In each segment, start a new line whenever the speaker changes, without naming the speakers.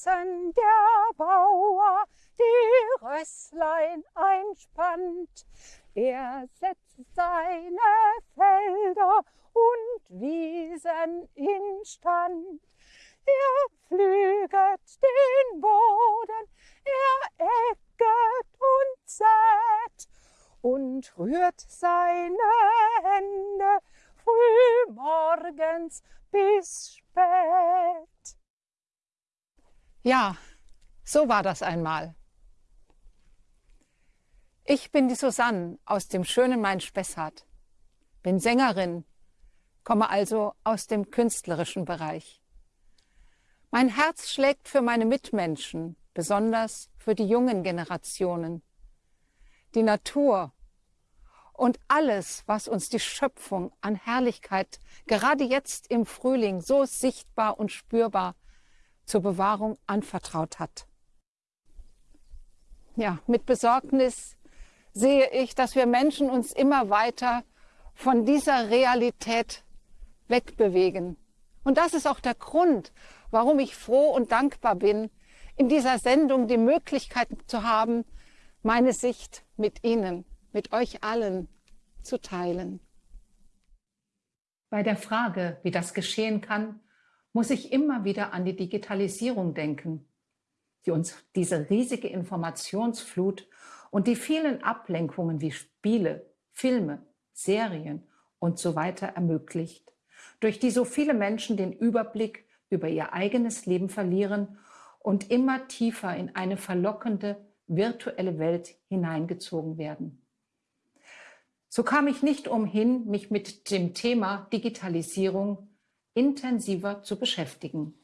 Herzen der Bauer die Rösslein einspannt. Er setzt seine Felder und Wiesen instand. Er pflüget den Boden, er ecket und sät und rührt seine Hände früh morgens bis spät.
Ja, so war das einmal. Ich bin die Susanne aus dem schönen Main-Spessart, bin Sängerin, komme also aus dem künstlerischen Bereich. Mein Herz schlägt für meine Mitmenschen, besonders für die jungen Generationen. Die Natur und alles, was uns die Schöpfung an Herrlichkeit gerade jetzt im Frühling so sichtbar und spürbar zur Bewahrung anvertraut hat. Ja, mit Besorgnis sehe ich, dass wir Menschen uns immer weiter von dieser Realität wegbewegen. Und das ist auch der Grund, warum ich froh und dankbar bin, in dieser Sendung die Möglichkeit zu haben, meine Sicht mit Ihnen mit euch allen zu teilen. Bei der Frage, wie das geschehen kann, muss ich immer wieder an die Digitalisierung denken, die uns diese riesige Informationsflut und die vielen Ablenkungen wie Spiele, Filme, Serien und so weiter ermöglicht, durch die so viele Menschen den Überblick über ihr eigenes Leben verlieren und immer tiefer in eine verlockende virtuelle Welt hineingezogen werden. So kam ich nicht umhin, mich mit dem Thema Digitalisierung intensiver zu beschäftigen.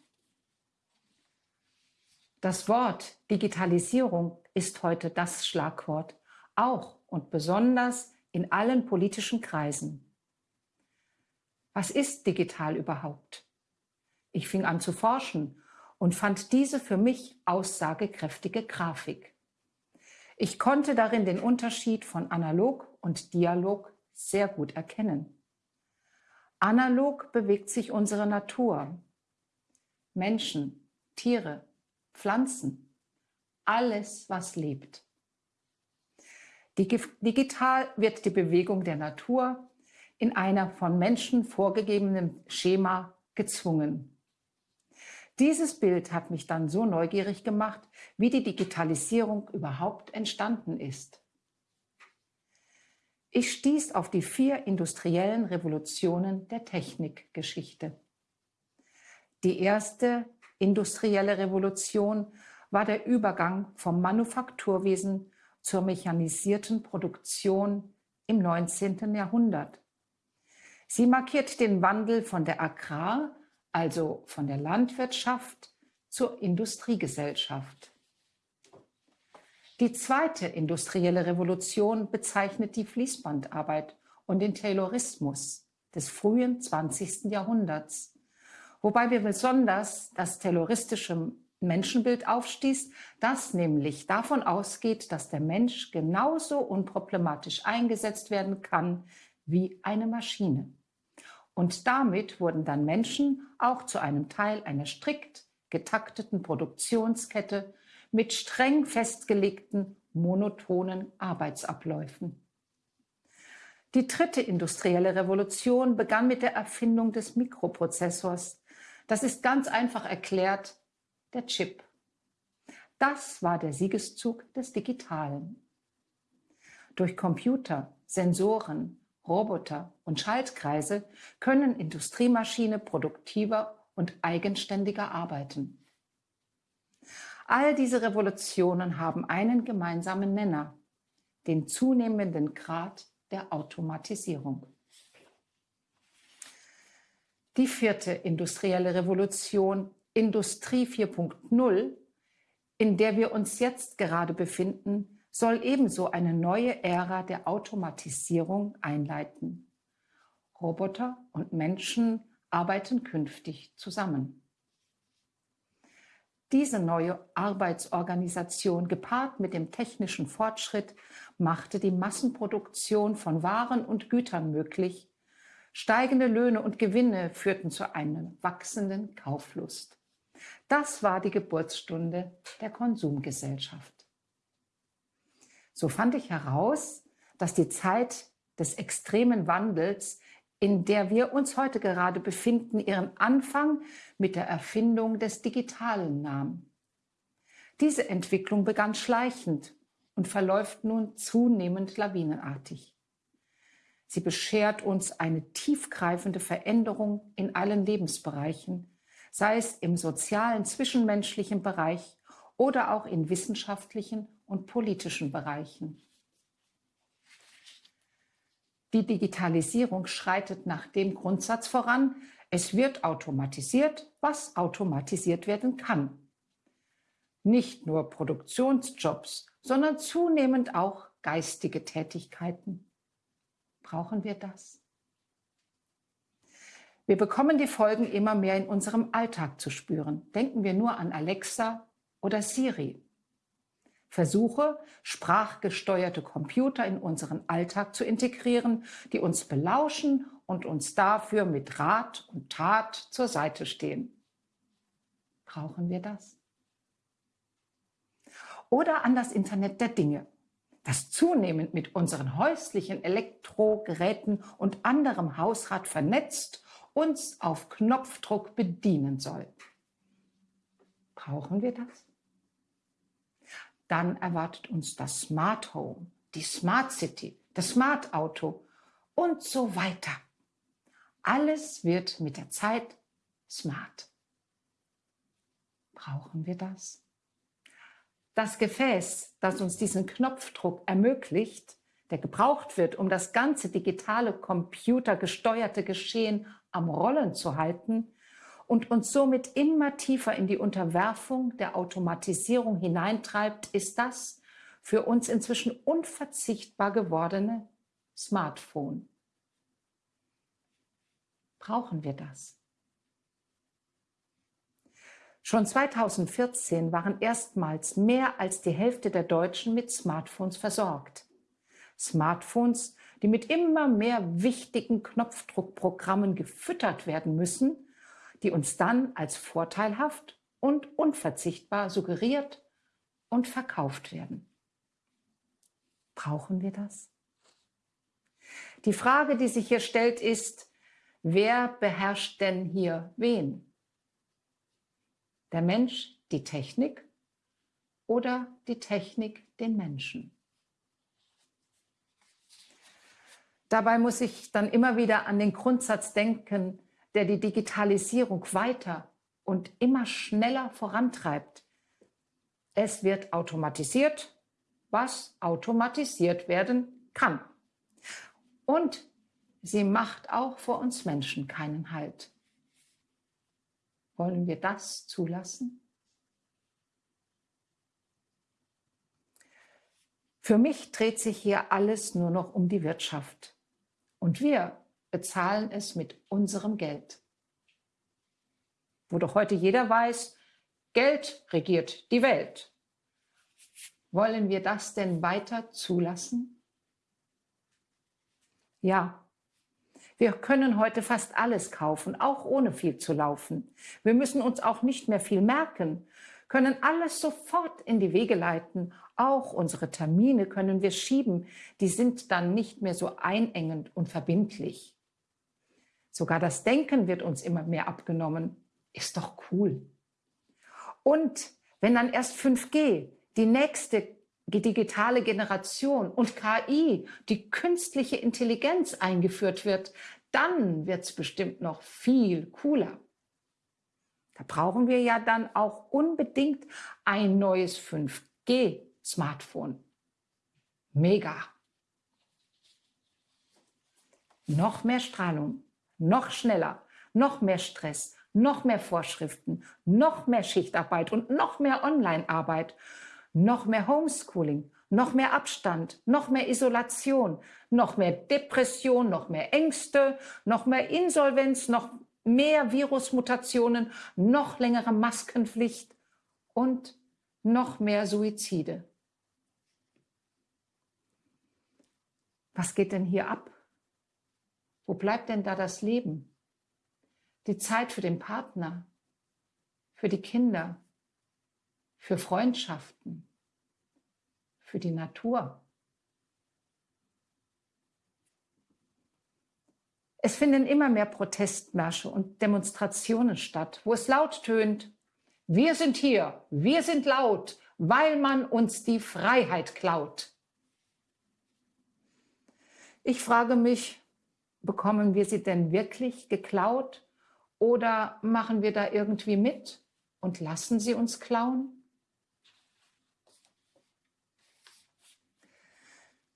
Das Wort Digitalisierung ist heute das Schlagwort, auch und besonders in allen politischen Kreisen. Was ist digital überhaupt? Ich fing an zu forschen und fand diese für mich aussagekräftige Grafik. Ich konnte darin den Unterschied von Analog und Dialog sehr gut erkennen. Analog bewegt sich unsere Natur. Menschen, Tiere, Pflanzen, alles, was lebt. Digital wird die Bewegung der Natur in einer von Menschen vorgegebenen Schema gezwungen. Dieses Bild hat mich dann so neugierig gemacht, wie die Digitalisierung überhaupt entstanden ist. Ich stieß auf die vier industriellen Revolutionen der Technikgeschichte. Die erste industrielle Revolution war der Übergang vom Manufakturwesen zur mechanisierten Produktion im 19. Jahrhundert. Sie markiert den Wandel von der Agrar- also von der Landwirtschaft zur Industriegesellschaft. Die zweite industrielle Revolution bezeichnet die Fließbandarbeit und den Taylorismus des frühen 20. Jahrhunderts, wobei wir besonders das tayloristische Menschenbild aufstieß, das nämlich davon ausgeht, dass der Mensch genauso unproblematisch eingesetzt werden kann wie eine Maschine. Und damit wurden dann Menschen auch zu einem Teil einer strikt getakteten Produktionskette mit streng festgelegten, monotonen Arbeitsabläufen. Die dritte industrielle Revolution begann mit der Erfindung des Mikroprozessors. Das ist ganz einfach erklärt der Chip. Das war der Siegeszug des Digitalen. Durch Computer, Sensoren, Roboter und Schaltkreise können Industriemaschine produktiver und eigenständiger arbeiten. All diese Revolutionen haben einen gemeinsamen Nenner, den zunehmenden Grad der Automatisierung. Die vierte industrielle Revolution, Industrie 4.0, in der wir uns jetzt gerade befinden, soll ebenso eine neue Ära der Automatisierung einleiten. Roboter und Menschen arbeiten künftig zusammen. Diese neue Arbeitsorganisation gepaart mit dem technischen Fortschritt machte die Massenproduktion von Waren und Gütern möglich. Steigende Löhne und Gewinne führten zu einer wachsenden Kauflust. Das war die Geburtsstunde der Konsumgesellschaft. So fand ich heraus, dass die Zeit des extremen Wandels, in der wir uns heute gerade befinden, ihren Anfang mit der Erfindung des Digitalen nahm. Diese Entwicklung begann schleichend und verläuft nun zunehmend lawinenartig. Sie beschert uns eine tiefgreifende Veränderung in allen Lebensbereichen, sei es im sozialen, zwischenmenschlichen Bereich oder auch in wissenschaftlichen und politischen Bereichen. Die Digitalisierung schreitet nach dem Grundsatz voran, es wird automatisiert, was automatisiert werden kann. Nicht nur Produktionsjobs, sondern zunehmend auch geistige Tätigkeiten. Brauchen wir das? Wir bekommen die Folgen immer mehr in unserem Alltag zu spüren. Denken wir nur an Alexa oder Siri. Versuche, sprachgesteuerte Computer in unseren Alltag zu integrieren, die uns belauschen und uns dafür mit Rat und Tat zur Seite stehen. Brauchen wir das? Oder an das Internet der Dinge das zunehmend mit unseren häuslichen Elektrogeräten und anderem Hausrat vernetzt uns auf Knopfdruck bedienen soll. Brauchen wir das? Dann erwartet uns das Smart Home, die Smart City, das Smart Auto und so weiter. Alles wird mit der Zeit smart. Brauchen wir das? Das Gefäß, das uns diesen Knopfdruck ermöglicht, der gebraucht wird, um das ganze digitale computergesteuerte Geschehen am Rollen zu halten und uns somit immer tiefer in die Unterwerfung der Automatisierung hineintreibt, ist das für uns inzwischen unverzichtbar gewordene Smartphone. Brauchen wir das? Schon 2014 waren erstmals mehr als die Hälfte der Deutschen mit Smartphones versorgt. Smartphones, die mit immer mehr wichtigen Knopfdruckprogrammen gefüttert werden müssen, die uns dann als vorteilhaft und unverzichtbar suggeriert und verkauft werden. Brauchen wir das? Die Frage, die sich hier stellt, ist, wer beherrscht denn hier wen? Der Mensch die Technik oder die Technik den Menschen? Dabei muss ich dann immer wieder an den Grundsatz denken, der die Digitalisierung weiter und immer schneller vorantreibt. Es wird automatisiert, was automatisiert werden kann. Und sie macht auch vor uns Menschen keinen Halt. Wollen wir das zulassen? Für mich dreht sich hier alles nur noch um die Wirtschaft. Und wir bezahlen es mit unserem Geld. Wo doch heute jeder weiß, Geld regiert die Welt. Wollen wir das denn weiter zulassen? Ja, wir können heute fast alles kaufen, auch ohne viel zu laufen. Wir müssen uns auch nicht mehr viel merken, können alles sofort in die Wege leiten. Auch unsere Termine können wir schieben. Die sind dann nicht mehr so einengend und verbindlich. Sogar das Denken wird uns immer mehr abgenommen. Ist doch cool. Und wenn dann erst 5G, die nächste digitale Generation und KI, die künstliche Intelligenz eingeführt wird, dann wird es bestimmt noch viel cooler. Da brauchen wir ja dann auch unbedingt ein neues 5G-Smartphone. Mega. Noch mehr Strahlung, noch schneller, noch mehr Stress, noch mehr Vorschriften, noch mehr Schichtarbeit und noch mehr Online-Arbeit noch mehr Homeschooling, noch mehr Abstand, noch mehr Isolation, noch mehr Depression, noch mehr Ängste, noch mehr Insolvenz, noch mehr Virusmutationen, noch längere Maskenpflicht und noch mehr Suizide. Was geht denn hier ab? Wo bleibt denn da das Leben? Die Zeit für den Partner, für die Kinder, für Freundschaften, für die Natur. Es finden immer mehr Protestmärsche und Demonstrationen statt, wo es laut tönt, wir sind hier, wir sind laut, weil man uns die Freiheit klaut. Ich frage mich, bekommen wir sie denn wirklich geklaut oder machen wir da irgendwie mit und lassen sie uns klauen?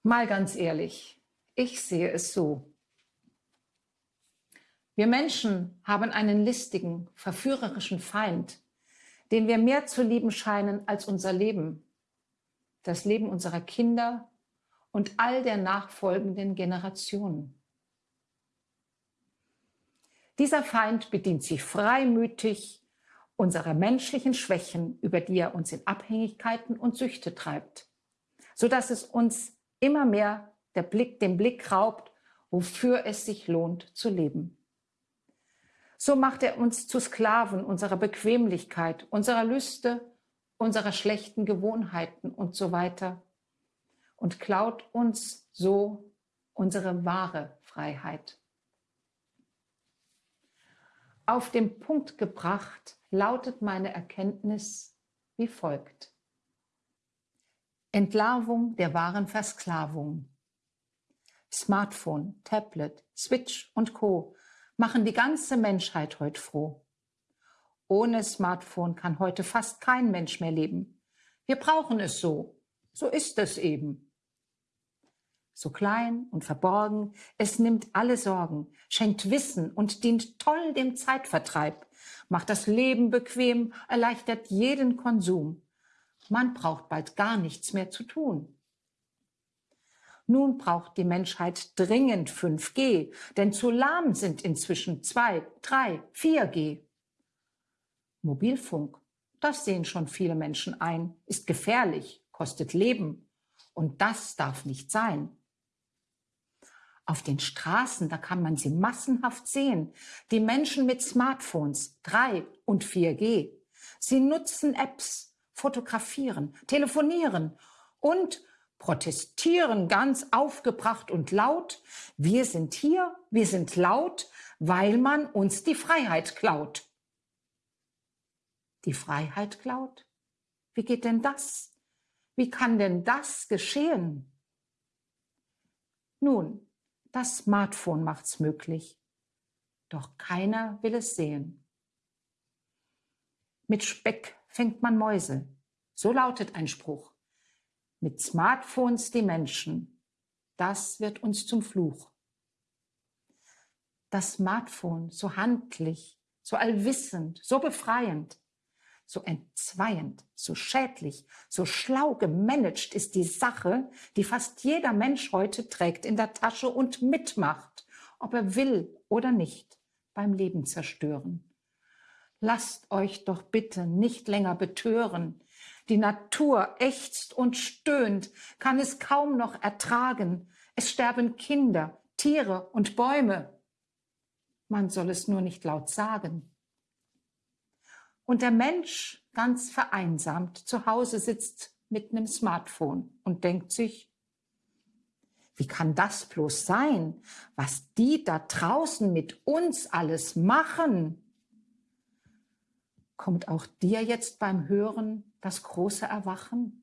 Mal ganz ehrlich, ich sehe es so. Wir Menschen haben einen listigen, verführerischen Feind, den wir mehr zu lieben scheinen als unser Leben, das Leben unserer Kinder und all der nachfolgenden Generationen. Dieser Feind bedient sich freimütig unserer menschlichen Schwächen, über die er uns in Abhängigkeiten und Süchte treibt, sodass es uns immer mehr der Blick, den Blick raubt, wofür es sich lohnt zu leben. So macht er uns zu Sklaven unserer Bequemlichkeit, unserer Lüste, unserer schlechten Gewohnheiten und so weiter und klaut uns so unsere wahre Freiheit. Auf den Punkt gebracht lautet meine Erkenntnis wie folgt. Entlarvung der wahren Versklavung. Smartphone, Tablet, Switch und Co machen die ganze Menschheit heute froh. Ohne Smartphone kann heute fast kein Mensch mehr leben. Wir brauchen es so. So ist es eben. So klein und verborgen, es nimmt alle Sorgen, schenkt Wissen und dient toll dem Zeitvertreib, macht das Leben bequem, erleichtert jeden Konsum. Man braucht bald gar nichts mehr zu tun. Nun braucht die Menschheit dringend 5G, denn zu lahm sind inzwischen 2, 3, 4G. Mobilfunk, das sehen schon viele Menschen ein, ist gefährlich, kostet Leben. Und das darf nicht sein. Auf den Straßen, da kann man sie massenhaft sehen. Die Menschen mit Smartphones, 3 und 4G. Sie nutzen Apps, fotografieren, telefonieren und protestieren ganz aufgebracht und laut. Wir sind hier, wir sind laut, weil man uns die Freiheit klaut. Die Freiheit klaut? Wie geht denn das? Wie kann denn das geschehen? Nun, das Smartphone macht's möglich. Doch keiner will es sehen. Mit Speck fängt man Mäuse. So lautet ein Spruch mit Smartphones die Menschen, das wird uns zum Fluch. Das Smartphone so handlich, so allwissend, so befreiend, so entzweiend, so schädlich, so schlau gemanagt ist die Sache, die fast jeder Mensch heute trägt in der Tasche und mitmacht, ob er will oder nicht, beim Leben zerstören. Lasst euch doch bitte nicht länger betören, die Natur ächzt und stöhnt, kann es kaum noch ertragen. Es sterben Kinder, Tiere und Bäume. Man soll es nur nicht laut sagen. Und der Mensch, ganz vereinsamt, zu Hause sitzt mit einem Smartphone und denkt sich, wie kann das bloß sein, was die da draußen mit uns alles machen? Kommt auch dir jetzt beim Hören das große Erwachen?